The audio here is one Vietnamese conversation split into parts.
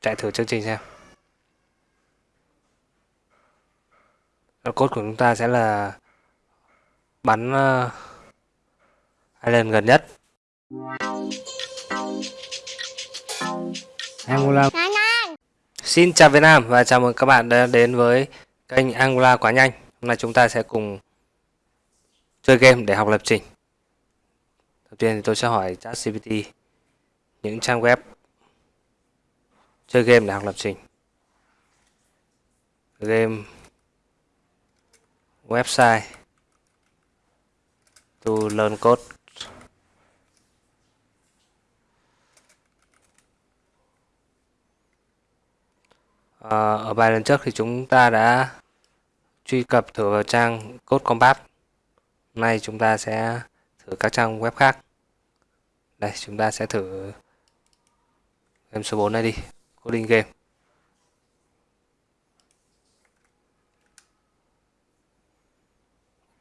chạy thử chương trình xem. Cốt của chúng ta sẽ là bắn uh, island gần nhất. Angola Xin chào Việt Nam và chào mừng các bạn đã đến với kênh Angola quá nhanh. Hôm nay chúng ta sẽ cùng chơi game để học lập trình. Đầu tiên thì tôi sẽ hỏi ChatGPT những trang web chơi game để học lập trình. Game website to learn code. À, ở bài lần trước thì chúng ta đã truy cập thử vào trang code combat. Hôm nay chúng ta sẽ thử các trang web khác. Đây chúng ta sẽ thử game số 4 này đi coding game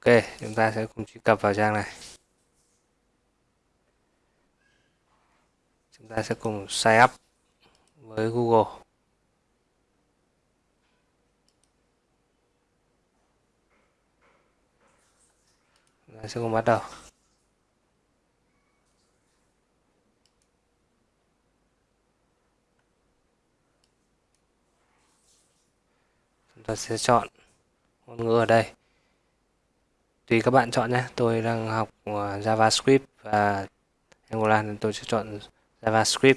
Ok, chúng ta sẽ cùng truy cập vào trang này. Chúng ta sẽ cùng sign up với Google. Chúng ta sẽ cùng bắt đầu. Chúng ta sẽ chọn ngôn ngữ ở đây. Tùy các bạn chọn nhé. Tôi đang học à, JavaScript và Angular nên tôi sẽ chọn JavaScript.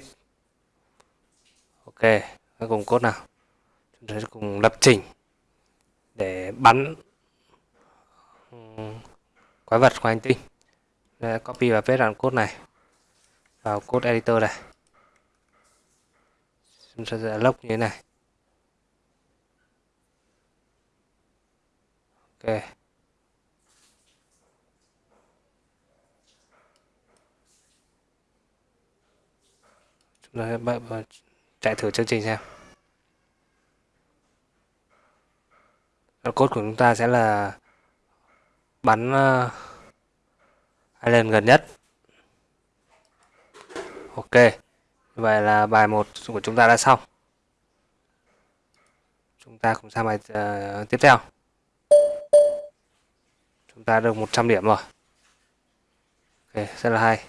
Ok hãy cùng cốt nào? Chúng ta sẽ cùng lập trình để bắn quái vật của hành tinh. Đây, copy và paste đoạn code này vào code editor này chúng ta sẽ lock như thế này. Ok. Rồi, chạy thử chương trình xem. Cốt của chúng ta sẽ là bắn ờ, hai island gần nhất. Ok. Vậy là bài 1 của chúng ta đã xong. Chúng ta cùng sang bài uh, tiếp theo chúng ta được 100 điểm rồi. Ok, rất là hay.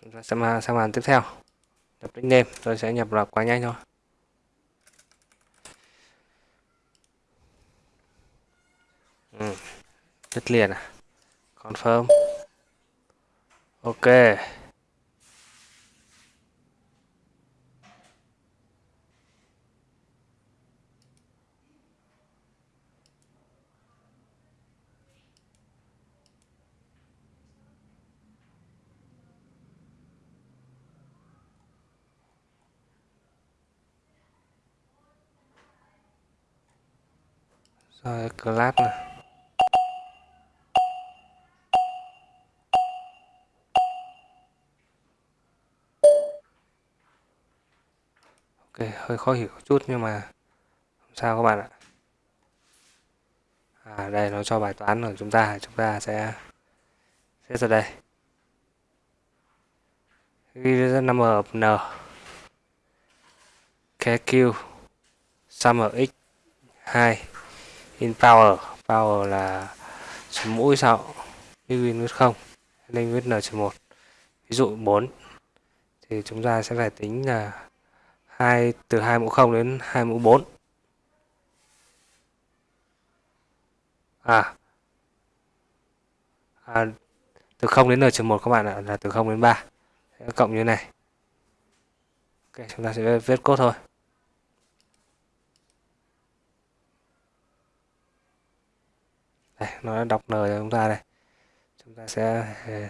Chúng ta sẽ mà sang màn tiếp theo. Nhập nickname tôi sẽ nhập vào quá nhanh thôi. Ừ. đứt liền à? Confirm ok. Rồi class này ok hơi khó hiểu chút nhưng mà không sao các bạn ạ? À đây, nó cho bài toán của chúng ta chúng ta sẽ sẽ ra đây. Ghi ra 5 n. Kq sum x 2 in power power là số mũi sao in với không nên viết n một. Ví dụ 4 thì chúng ta sẽ phải tính là 2 từ 2 mũ 0 đến 2 mũ 4 à, à từ 0 đến n 1 các bạn ạ là từ 0 đến 3 cộng như thế này. Ok chúng ta sẽ viết code thôi. Đây nó đã đọc n cho chúng ta đây. Chúng ta sẽ ờ,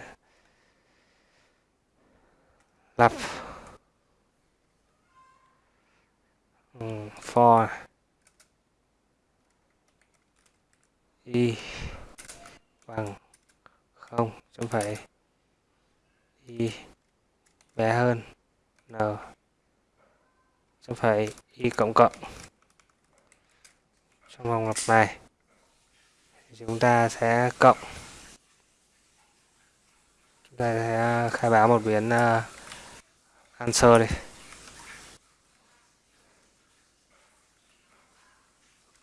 lặp ừ, for y bằng không chấm phẩy y bé hơn n. Chấm phẩy y cộng cộng trong vòng lặp này. Chúng ta sẽ cộng. Chúng ta sẽ khai báo một biến uh, answer đi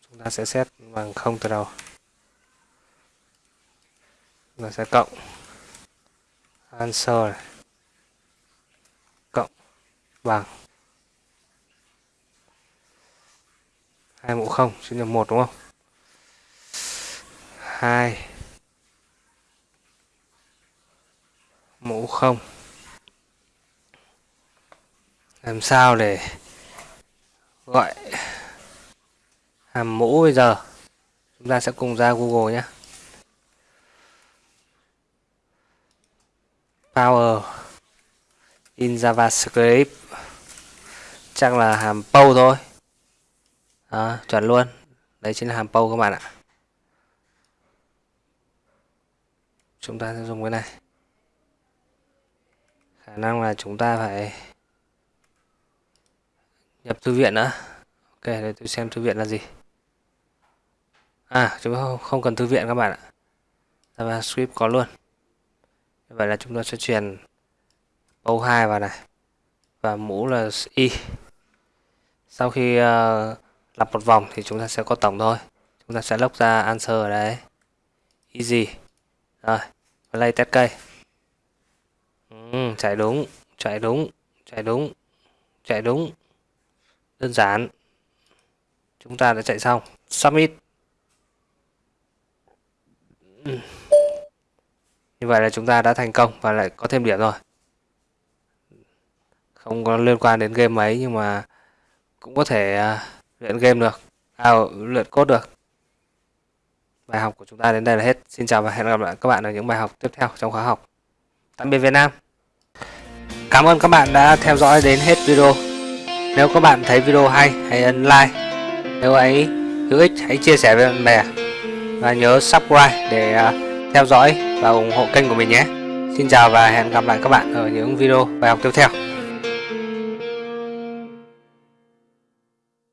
chúng ta sẽ set bằng không từ đầu. Chúng ta sẽ cộng. Answer. Này. cộng bằng. Hai mũ không sinh nhập một đúng không? Hai mũ không. Làm sao để gọi hàm mũ bây giờ. Chúng ta sẽ cùng ra Google nhé. Power in JavaScript. Chắc là hàm pow thôi. Đó, chuẩn luôn. Đấy chính là hàm pow các bạn ạ. Chúng ta sẽ dùng cái này. Khả năng là chúng ta phải nhập thư viện nữa. Ok để tôi xem thư viện là gì à chúng ta không cần thư viện các bạn ạ. JavaScript có luôn. Vậy là chúng ta sẽ truyền câu 2 vào này. Và mũ là y sau khi uh, lặp một vòng thì chúng ta sẽ có tổng thôi. Chúng ta sẽ lốc ra answer ở đấy easy. Rồi play test cây. Ừ, chạy đúng chạy đúng chạy đúng chạy đúng. Đơn giản. Chúng ta đã chạy xong. Submit. Như vậy là chúng ta đã thành công và lại có thêm điểm rồi. Không có liên quan đến game mấy nhưng mà cũng có thể uh, luyện game được à, luyện code được. Bài học của chúng ta đến đây là hết. Xin chào và hẹn gặp lại các bạn ở những bài học tiếp theo trong khóa học. Tạm biệt Việt Nam. Cảm ơn các bạn đã theo dõi đến hết video. Nếu các bạn thấy video hay hãy ấn like. Nếu ấy hữu ích hãy chia sẻ với bạn bè. Và nhớ subscribe để uh, theo dõi và ủng hộ kênh của mình nhé. Xin chào và hẹn gặp lại các bạn ở những video bài học tiếp theo.